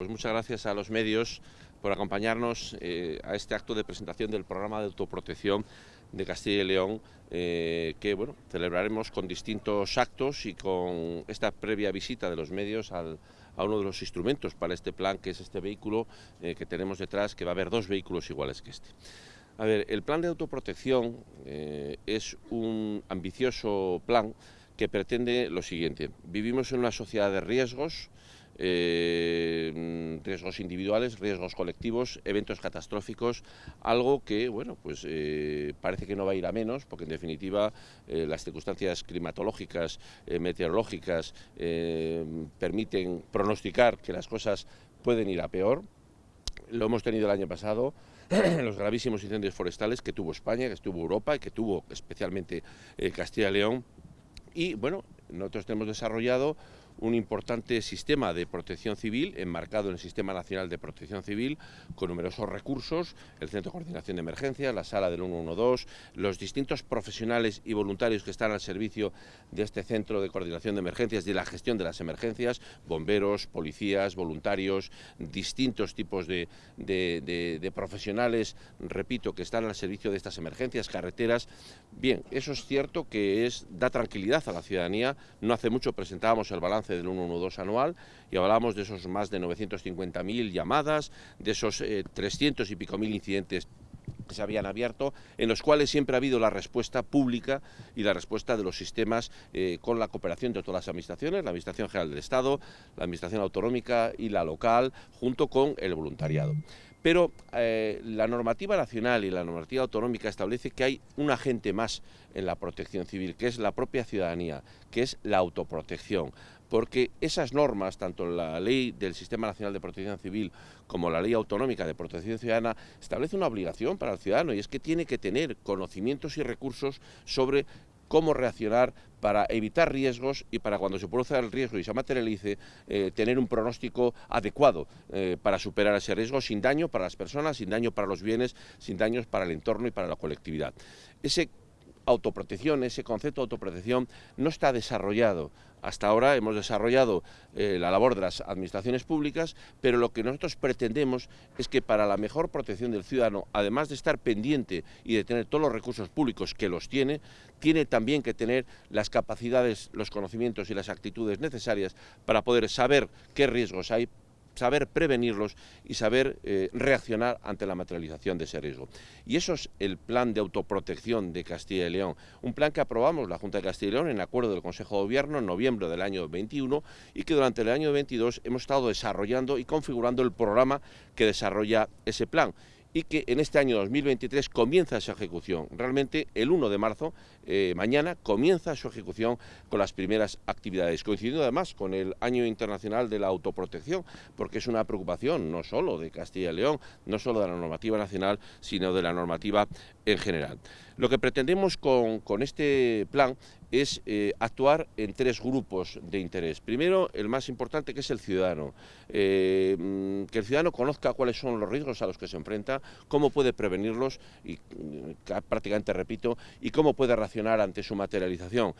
Pues muchas gracias a los medios por acompañarnos eh, a este acto de presentación del programa de autoprotección de Castilla y León, eh, que bueno, celebraremos con distintos actos y con esta previa visita de los medios a uno de los instrumentos para este plan, que es este vehículo eh, que tenemos detrás, que va a haber dos vehículos iguales que este. A ver, el plan de autoprotección es un ambicioso plan que pretende lo siguiente. Vivimos en una sociedad de riesgos, eh, riesgos individuales, riesgos colectivos, eventos catastróficos, algo que, bueno, pues eh, parece que no va a ir a menos, porque en definitiva eh, las circunstancias climatológicas, meteorológicas, permiten pronosticar que las cosas pueden ir a peor. Lo hemos tenido el año pasado, los gravísimos incendios forestales que tuvo España, que tuvo Europa y que tuvo especialmente Castilla y León. Y bueno, nosotros hemos desarrollado un importante sistema de protección civil enmarcado en el Sistema Nacional de Protección Civil con numerosos recursos, el Centro de Coordinación de Emergencias, la sala del 112, los distintos profesionales y voluntarios que están al servicio de este Centro de Coordinación de Emergencias y de la gestión de las emergencias, bomberos, policías, voluntarios, distintos tipos de, profesionales, repito, que están al servicio de estas emergencias, carreteras. Bien, eso es cierto que es, da tranquilidad a la ciudadanía. No hace mucho presentábamos el balance del 112 anual y hablamos de esos más de 950.000 llamadas, de esos 300 eh, y pico mil incidentes que se habían abierto, en los cuales siempre ha habido la respuesta pública y la respuesta de los sistemas eh, con la cooperación de todas las administraciones, la Administración General del Estado, la Administración Autonómica y la local, junto con el voluntariado. Pero eh, la normativa nacional y la normativa autonómica establece que hay un agente más en la protección civil, que es la propia ciudadanía, que es la autoprotección porque esas normas, tanto la ley del Sistema Nacional de Protección Civil como la ley autonómica de protección ciudadana, establece una obligación para el ciudadano y es que tiene que tener conocimientos y recursos sobre cómo reaccionar para evitar riesgos y para cuando se produzca el riesgo y se materialice, eh, tener un pronóstico adecuado eh, para superar ese riesgo sin daño para las personas, sin daño para los bienes, sin daños para el entorno y para la colectividad. Ese autoprotección, ese concepto de autoprotección no está desarrollado. Hasta ahora hemos desarrollado eh, la labor de las administraciones públicas, pero lo que nosotros pretendemos es que para la mejor protección del ciudadano, además de estar pendiente y de tener todos los recursos públicos que los tiene, tiene también que tener las capacidades, los conocimientos y las actitudes necesarias para poder saber qué riesgos hay, saber prevenirlos y saber eh, reaccionar ante la materialización de ese riesgo. Y eso es el plan de autoprotección de Castilla y León, un plan que aprobamos la Junta de Castilla y León en acuerdo del Consejo de Gobierno en noviembre del año 21 y que durante el año 22 hemos estado desarrollando y configurando el programa que desarrolla ese plan y que en este año 2023 comienza su ejecución. Realmente el 1 de marzo, eh, mañana, comienza su ejecución con las primeras actividades, coincidiendo además con el Año Internacional de la Autoprotección, porque es una preocupación no solo de Castilla y León, no solo de la normativa nacional, sino de la normativa en general. Lo que pretendemos con, este plan es eh, actuar en tres grupos de interés. Primero, el más importante, que es el ciudadano. Eh, mm, que el ciudadano conozca cuáles son los riesgos a los que se enfrenta, cómo puede prevenirlos, y mm, prácticamente repito, y cómo puede reaccionar ante su materialización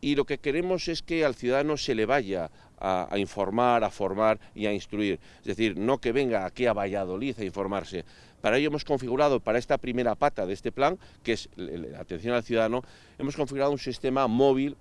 y lo que queremos es que al ciudadano se le vaya a, informar, a formar y a instruir. Es decir, no que venga aquí a Valladolid a informarse. Para ello hemos configurado, para esta primera pata de este plan, que es la atención al ciudadano, hemos configurado un sistema móvil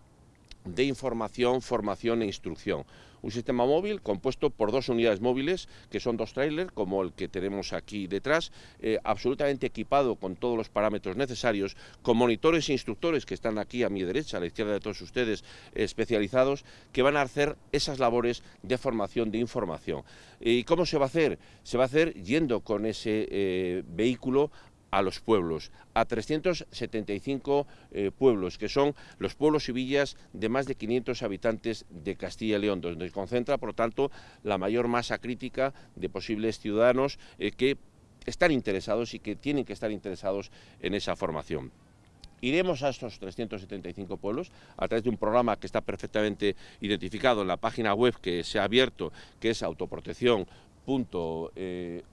de información, formación e instrucción. Un sistema móvil compuesto por dos unidades móviles, que son dos trailers, como el que tenemos aquí detrás, eh, absolutamente equipado con todos los parámetros necesarios, con monitores e instructores que están aquí a mi derecha, a la izquierda de todos ustedes, especializados, que van a hacer esas labores de formación, de información. ¿Y cómo se va a hacer? Se va a hacer yendo con ese eh, vehículo a los pueblos, a 375 eh, pueblos, que son los pueblos y villas de más de 500 habitantes de Castilla y León, donde se concentra, por tanto, la mayor masa crítica de posibles ciudadanos eh, que están interesados y que tienen que estar interesados en esa formación. Iremos a estos 375 pueblos a través de un programa que está perfectamente identificado en la página web que se ha abierto, que es autoprotección eh,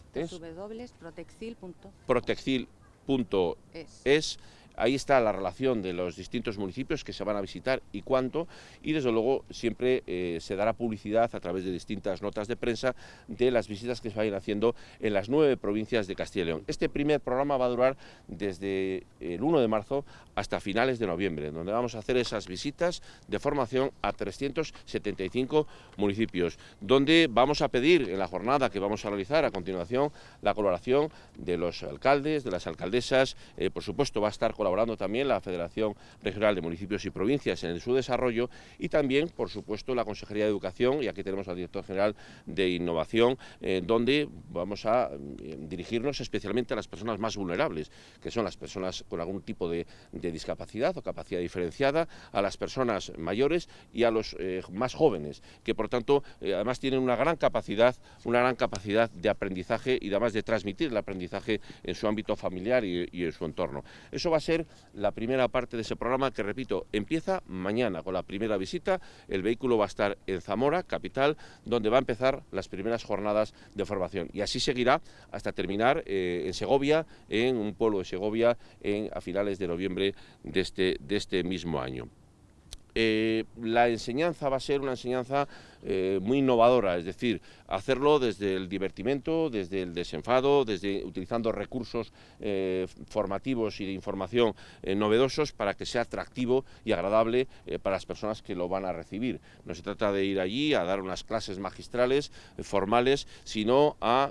protecil.es ahí está la relación de los distintos municipios que se van a visitar y cuánto, y desde luego siempre eh, se dará publicidad a través de distintas notas de prensa de las visitas que se vayan haciendo en las nueve provincias de Castilla y León. Este primer programa va a durar desde el 1 de marzo hasta finales de noviembre, donde vamos a hacer esas visitas de formación a 375 municipios, donde vamos a pedir en la jornada que vamos a realizar a continuación la colaboración de los alcaldes, de las alcaldesas, eh, por supuesto va a estar colaborando también la Federación Regional de Municipios y Provincias en su desarrollo y también, por supuesto, la Consejería de Educación y aquí tenemos al Director General de Innovación, eh, donde vamos a eh, dirigirnos especialmente a las personas más vulnerables, que son las personas con algún tipo de, discapacidad o capacidad diferenciada, a las personas mayores y a los más jóvenes, que por tanto además tienen una gran capacidad, una gran capacidad de aprendizaje y además de transmitir el aprendizaje en su ámbito familiar y, en su entorno. Eso va a ser la primera parte de ese programa que, repito, empieza mañana con la primera visita. El vehículo va a estar en Zamora, capital, donde va a empezar las primeras jornadas de formación. Y así seguirá hasta terminar eh, en Segovia, en un pueblo de Segovia, en, a finales de noviembre de este, de este mismo año. Eh, la enseñanza va a ser una enseñanza eh, muy innovadora, es decir, hacerlo desde el divertimento, desde el desenfado, desde utilizando recursos eh, formativos y de información novedosos para que sea atractivo y agradable para las personas que lo van a recibir. No se trata de ir allí a dar unas clases magistrales, formales, sino a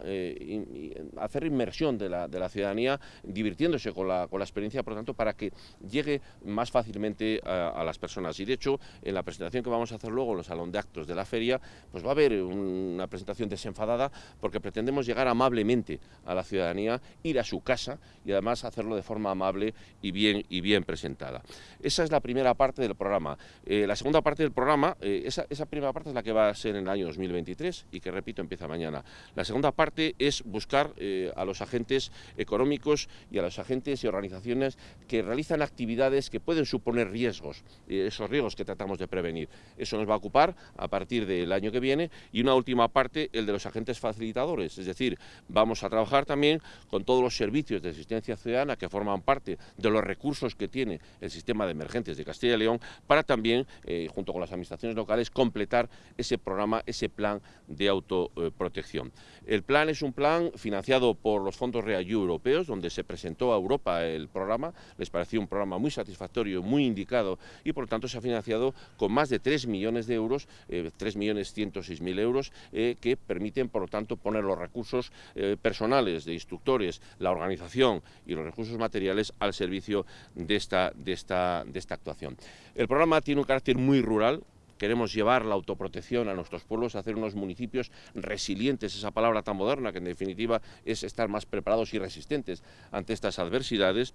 hacer inmersión de la, ciudadanía, divirtiéndose con la, experiencia, por lo tanto, para que llegue más fácilmente a, las personas. Y de hecho, en la presentación que vamos a hacer luego en los salón de actos de la feria, pues va a haber una presentación desenfadada porque pretendemos llegar amablemente a la ciudadanía, ir a su casa y además hacerlo de forma amable y bien, y bien presentada. Esa es la primera parte del programa. Eh, la segunda parte del programa, eh, esa, primera parte es la que va a ser en el año 2023 y que, repito, empieza mañana. La segunda parte es buscar eh, a los agentes económicos y a los agentes y organizaciones que realizan actividades que pueden suponer riesgos. esos riesgos que tratamos de prevenir. Eso nos va a ocupar a partir del año que viene y una última parte, el de los agentes facilitadores, es decir, vamos a trabajar también con todos los servicios de asistencia ciudadana que forman parte de los recursos que tiene el sistema de emergencias de Castilla y León para también, eh, junto con las administraciones locales, completar ese programa, ese plan de autoprotección. El plan es un plan financiado por los fondos REAYU europeos, donde se presentó a Europa el programa, les pareció un programa muy satisfactorio, muy indicado y por lo tanto se ha financiado con más de 3 millones de euros, eh, 3 millones 106 mil euros, eh, que permiten, por lo tanto, poner los recursos eh, personales de instructores, la organización y los recursos materiales al servicio de esta, de esta, de esta actuación. El programa tiene un carácter muy rural, queremos llevar la autoprotección a nuestros pueblos, hacer unos municipios resilientes, esa palabra tan moderna que en definitiva es estar más preparados y resistentes ante estas adversidades.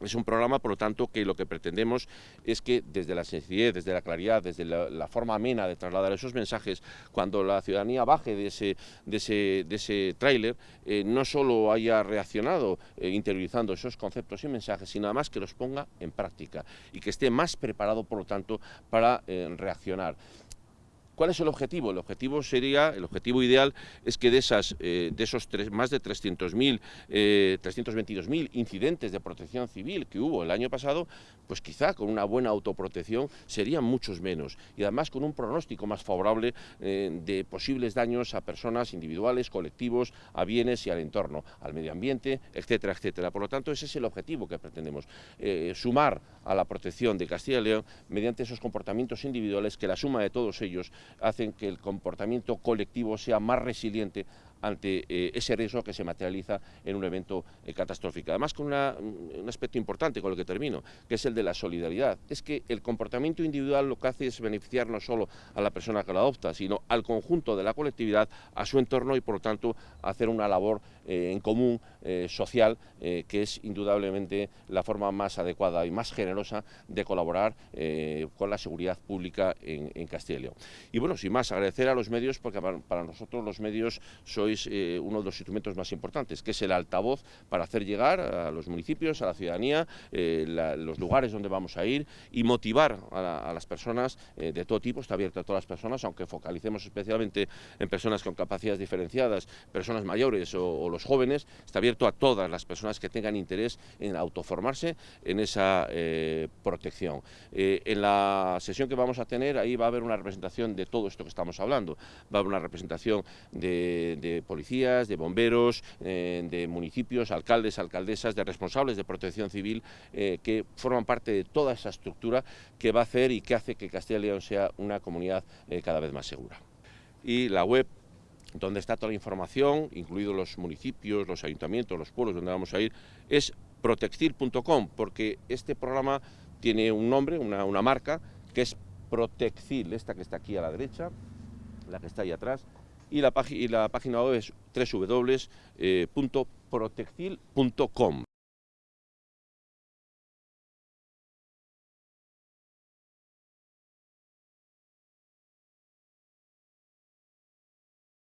Es un programa, por lo tanto, que lo que pretendemos es que desde la sencillez, desde la claridad, desde la, forma amena de trasladar esos mensajes, cuando la ciudadanía baje de ese, de ese, de ese tráiler, eh, no solo haya reaccionado eh, interiorizando esos conceptos y mensajes, sino además que los ponga en práctica y que esté más preparado, por lo tanto, para eh, reaccionar. ¿Cuál es el objetivo? El objetivo sería, el objetivo ideal es que de, esas, eh, de esos más de 300.000, eh, 322.000 incidentes de protección civil que hubo el año pasado, pues quizá con una buena autoprotección serían muchos menos y además con un pronóstico más favorable eh, de posibles daños a personas individuales, colectivos, a bienes y al entorno, al medio ambiente, etcétera, etcétera. Por lo tanto, ese es el objetivo que pretendemos, eh, sumar a la protección de Castilla y León mediante esos comportamientos individuales que la suma de todos ellos hacen que el comportamiento colectivo sea más resiliente ante eh, ese riesgo que se materializa en un evento eh, catastrófico. Además, con un aspecto importante con el que termino, que es el de la solidaridad. Es que el comportamiento individual lo que hace es beneficiar no solo a la persona que lo adopta, sino al conjunto de la colectividad, a su entorno y, por lo tanto, hacer una labor eh, en común social, que es indudablemente la forma más adecuada y más generosa de colaborar con la seguridad pública en, y León. Y bueno, sin más, agradecer a los medios, porque para, nosotros los medios soy eh, uno de los instrumentos más importantes, que es el altavoz para hacer llegar a los municipios, a la ciudadanía, eh, los lugares donde vamos a ir y motivar a, las personas de todo tipo, está abierto a todas las personas, aunque focalicemos especialmente en personas con capacidades diferenciadas, personas mayores o, los jóvenes, está abierto a todas las personas que tengan interés en autoformarse en esa protección. en la sesión que vamos a tener, ahí va a haber una representación de todo esto que estamos hablando, va a haber una representación de, policías, de bomberos, eh, de municipios, alcaldes, alcaldesas, de responsables de protección civil, eh, que forman parte de toda esa estructura que va a hacer y que hace que Castilla y León sea una comunidad eh, cada vez más segura. Y la web donde está toda la información, incluidos los municipios, los ayuntamientos, los pueblos donde vamos a ir, es protextil.com, porque este programa tiene un nombre, una, una marca, que es Protexil, esta que está aquí a la derecha, la que está ahí atrás, y la, y la página web es www.protexil.com.